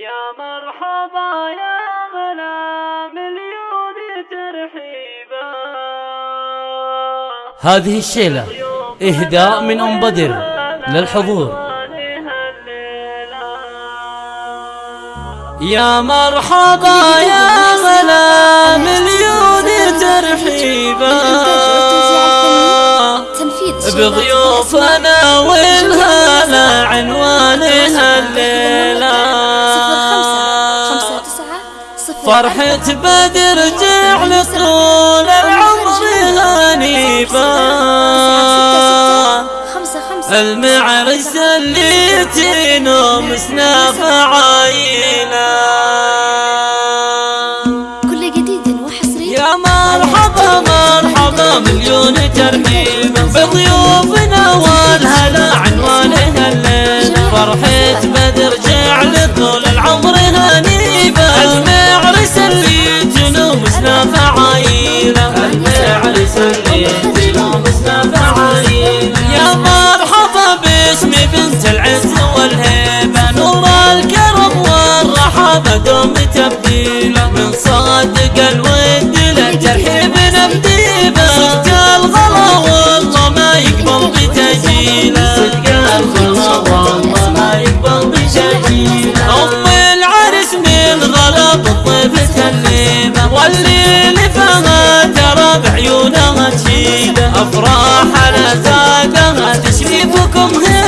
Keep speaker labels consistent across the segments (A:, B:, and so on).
A: يا مرحبا يا غلا مليون ترحيبا.
B: هذه الشيلة إهداء من أم بدر للحضور.
A: يا مرحبا يا غلا مليون ترحيبا. بضيوفنا والهلا عنوانها الليلة فرحة بدر جعل طول العمر هنيبا المعرس اللي تنوم سناف عاينا
C: كل جديد وحصري.
A: يا مرحبا مرحبا مليون ترحيب بضيوفنا. دوم تبديله من صادق الود للترحيب نبديبه صدق الغلا والله ما يقبل بتجيله صدق الغلا والله ما يقبل ام العرس من غلا فما ترى أفراح على زادها تشريفكم هيبه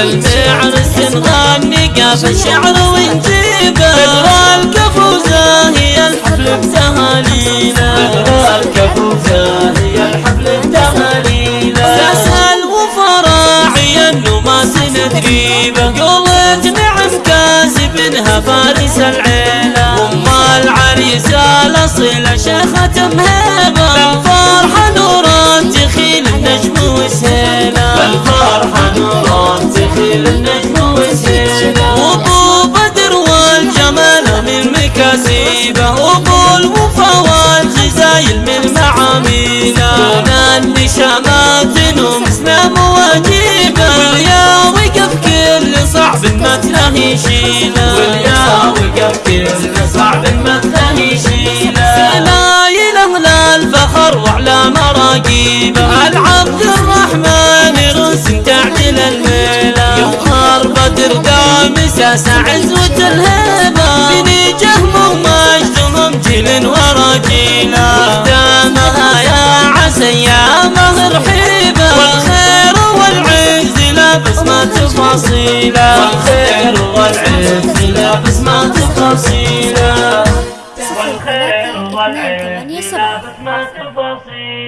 A: وللمعرس نغني قاف الشعر ونجيبه بدر الكفوزه هي الحفل بتهانينا بدر الكفوزه هي الحفل بتهانينا تسهل وفراعي إنه ما سندريبه قولت نعم كاسبنها فارس العيلة. ام العريسه الأصيلة شيخة مهيبه النجم وسهيله وابو من مكاسيبه وابو الوفا والجزايل من معاميله دون النشامات نمسنا مواجيبه واليا وقف كل صعب ما تلاهي واليا وقف كل صعب ما تلاهي شيله لا اله لا الفخر وعلى مراقيبه العبد دامس عزوة الهيبه بني جهم ومجدهم جيل ورا جيله قدامها يا عسى يا مهر حيبه والخير والعز لابس ما تفاصيله والخير والعز لابس ما تفاصيله والخير والعز لابس ما تفاصيله